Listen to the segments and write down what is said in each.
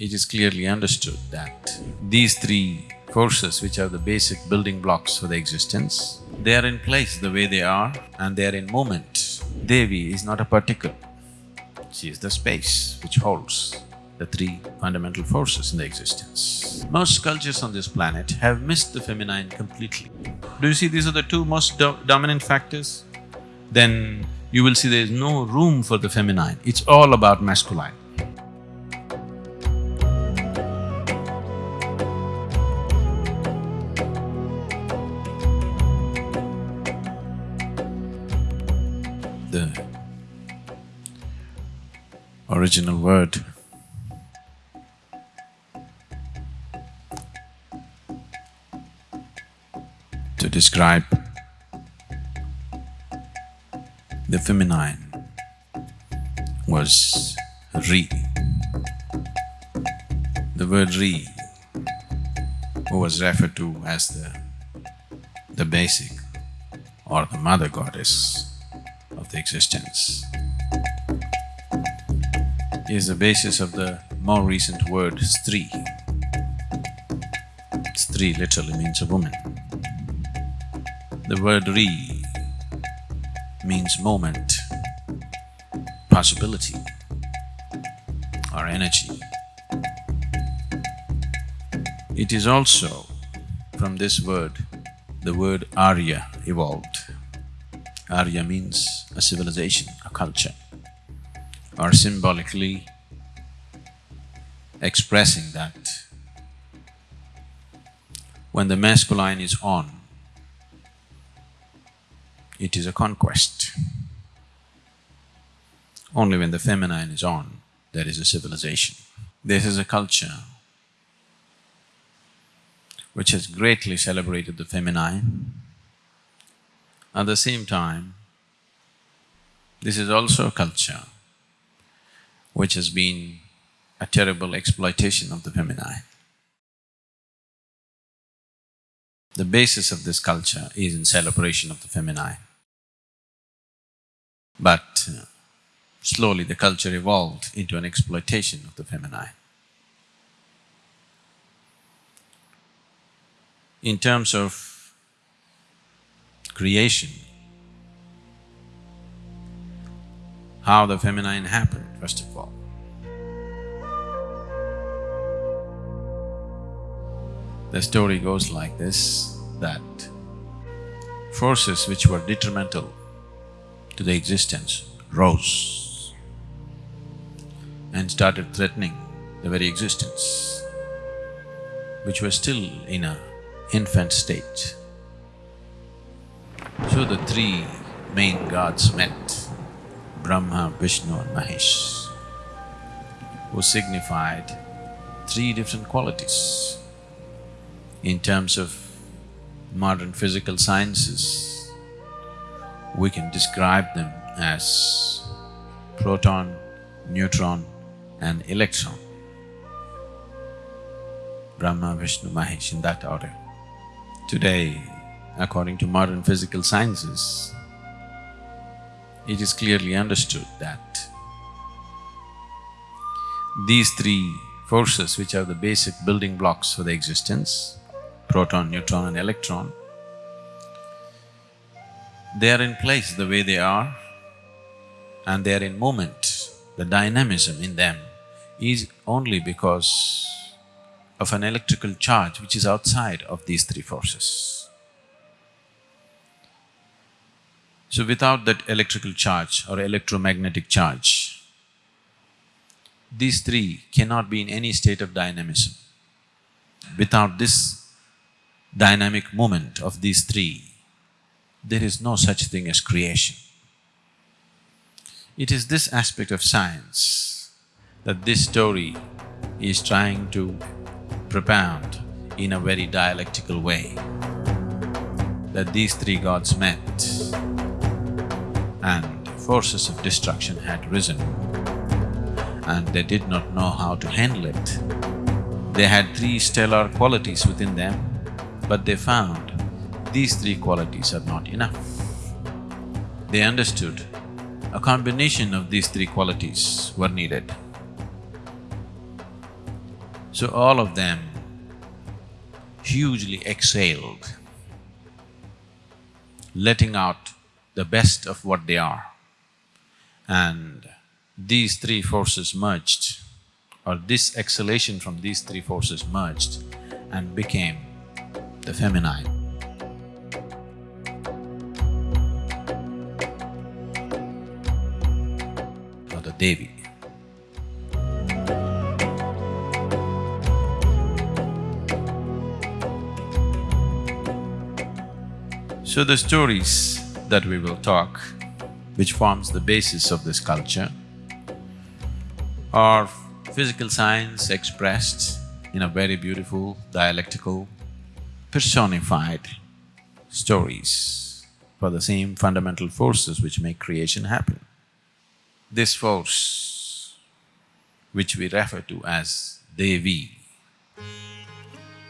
it is clearly understood that these three forces which are the basic building blocks for the existence, they are in place the way they are and they are in movement. Devi is not a particle, she is the space which holds the three fundamental forces in the existence. Most cultures on this planet have missed the feminine completely. Do you see these are the two most do dominant factors? Then you will see there is no room for the feminine, it's all about masculine. Original word to describe the feminine was Ri. The word Ri was referred to as the, the basic or the mother goddess of the existence. Is the basis of the more recent word Stri. Stri literally means a woman. The word Ri means moment, possibility or energy. It is also from this word, the word Arya evolved. Arya means a civilization, a culture, or symbolically expressing that when the masculine is on, it is a conquest. Only when the feminine is on, there is a civilization. This is a culture which has greatly celebrated the feminine. At the same time, this is also a culture which has been a terrible exploitation of the feminine. The basis of this culture is in celebration of the feminine. But uh, slowly the culture evolved into an exploitation of the feminine. In terms of creation, how the feminine happened, first of all. The story goes like this, that forces which were detrimental to the existence rose and started threatening the very existence, which was still in a infant state. So the three main gods met, Brahma, Vishnu and Mahesh, who signified three different qualities. In terms of modern physical sciences, we can describe them as proton, neutron and electron. Brahma, Vishnu, Mahesh in that order. Today, according to modern physical sciences, it is clearly understood that these three forces which are the basic building blocks for the existence, proton, neutron and electron, they are in place the way they are and they are in movement, the dynamism in them is only because of an electrical charge which is outside of these three forces. So without that electrical charge or electromagnetic charge, these three cannot be in any state of dynamism. Without this dynamic movement of these three, there is no such thing as creation. It is this aspect of science that this story is trying to propound in a very dialectical way, that these three gods met and forces of destruction had risen and they did not know how to handle it. They had three stellar qualities within them, but they found these three qualities are not enough. They understood a combination of these three qualities were needed. So all of them hugely exhaled, letting out the best of what they are. And these three forces merged, or this exhalation from these three forces merged and became the feminine. Or the Devi. So the stories that we will talk, which forms the basis of this culture, are physical science expressed in a very beautiful, dialectical, personified stories for the same fundamental forces which make creation happen. This force, which we refer to as Devi,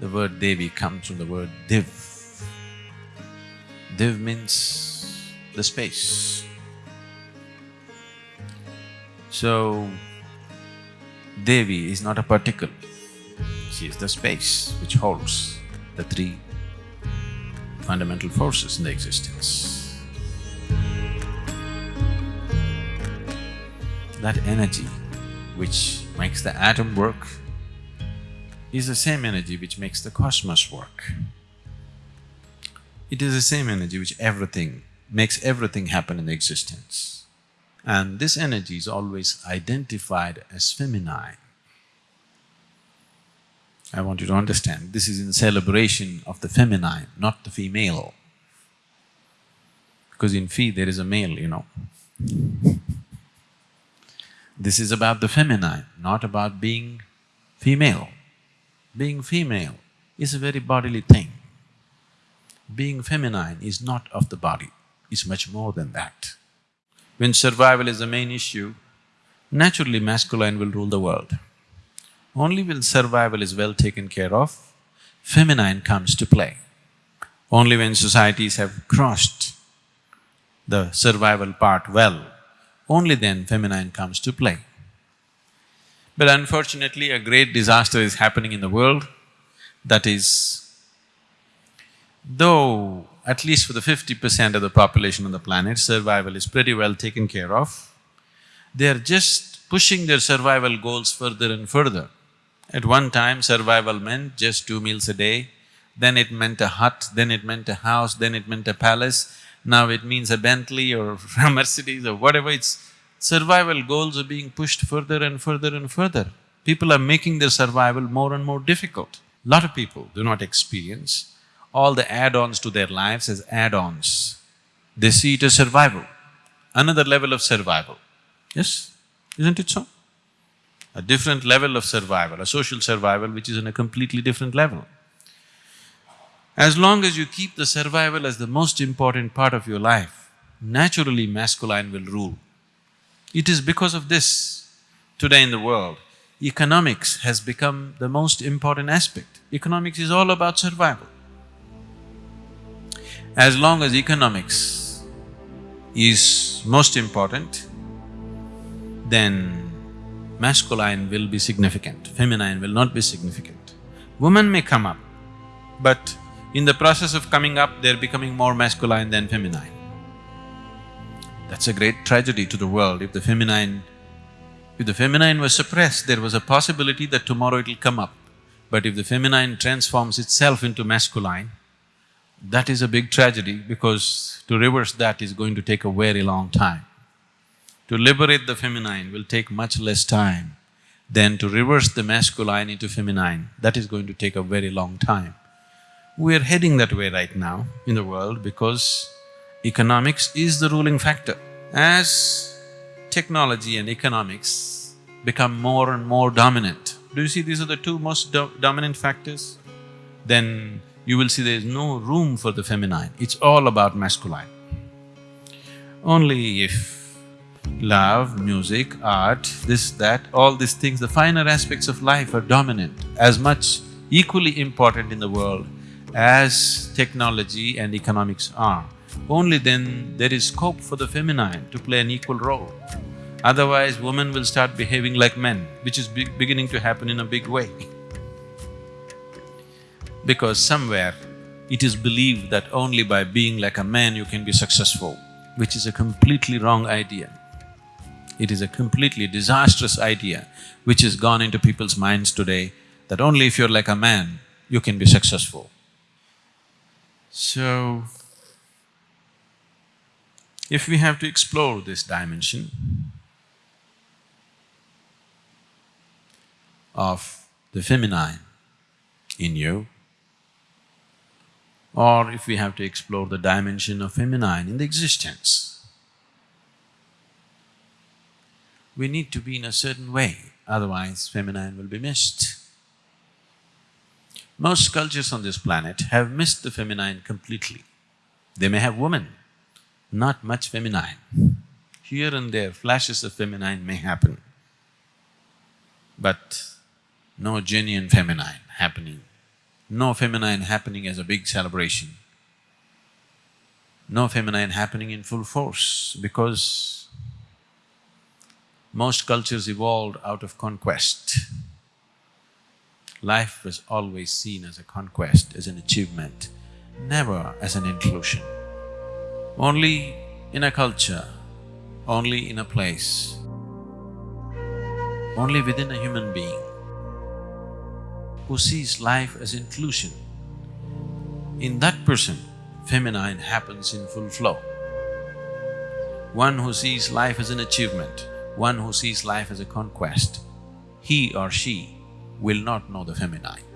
the word Devi comes from the word Div, Div means the space. So, Devi is not a particle, she is the space which holds the three fundamental forces in the existence. That energy which makes the atom work is the same energy which makes the cosmos work. It is the same energy which everything, makes everything happen in existence. And this energy is always identified as feminine. I want you to understand, this is in celebration of the feminine, not the female. Because in Phi there is a male, you know. this is about the feminine, not about being female. Being female is a very bodily thing being feminine is not of the body, it's much more than that. When survival is the main issue, naturally masculine will rule the world. Only when survival is well taken care of, feminine comes to play. Only when societies have crossed the survival part well, only then feminine comes to play. But unfortunately, a great disaster is happening in the world, that is Though at least for the fifty percent of the population on the planet, survival is pretty well taken care of, they're just pushing their survival goals further and further. At one time, survival meant just two meals a day, then it meant a hut, then it meant a house, then it meant a palace, now it means a Bentley or a Mercedes or whatever, it's… survival goals are being pushed further and further and further. People are making their survival more and more difficult. Lot of people do not experience all the add-ons to their lives as add-ons. They see it as survival, another level of survival. Yes, isn't it so? A different level of survival, a social survival which is in a completely different level. As long as you keep the survival as the most important part of your life, naturally masculine will rule. It is because of this, today in the world, economics has become the most important aspect. Economics is all about survival. As long as economics is most important, then masculine will be significant, feminine will not be significant. Women may come up, but in the process of coming up, they're becoming more masculine than feminine. That's a great tragedy to the world if the feminine… If the feminine was suppressed, there was a possibility that tomorrow it'll come up. But if the feminine transforms itself into masculine, that is a big tragedy because to reverse that is going to take a very long time. To liberate the feminine will take much less time than to reverse the masculine into feminine, that is going to take a very long time. We're heading that way right now in the world because economics is the ruling factor. As technology and economics become more and more dominant, do you see these are the two most do dominant factors? Then you will see there is no room for the feminine, it's all about masculine. Only if love, music, art, this, that, all these things, the finer aspects of life are dominant, as much equally important in the world as technology and economics are. Only then there is scope for the feminine to play an equal role. Otherwise, women will start behaving like men, which is be beginning to happen in a big way because somewhere it is believed that only by being like a man you can be successful, which is a completely wrong idea. It is a completely disastrous idea which has gone into people's minds today that only if you're like a man, you can be successful. So, if we have to explore this dimension of the feminine in you, or if we have to explore the dimension of feminine in the existence, we need to be in a certain way, otherwise feminine will be missed. Most cultures on this planet have missed the feminine completely. They may have women, not much feminine. Here and there, flashes of feminine may happen, but no genuine feminine happening, no feminine happening as a big celebration, no feminine happening in full force because most cultures evolved out of conquest. Life was always seen as a conquest, as an achievement, never as an inclusion. Only in a culture, only in a place, only within a human being who sees life as inclusion, in that person, feminine happens in full flow. One who sees life as an achievement, one who sees life as a conquest, he or she will not know the feminine.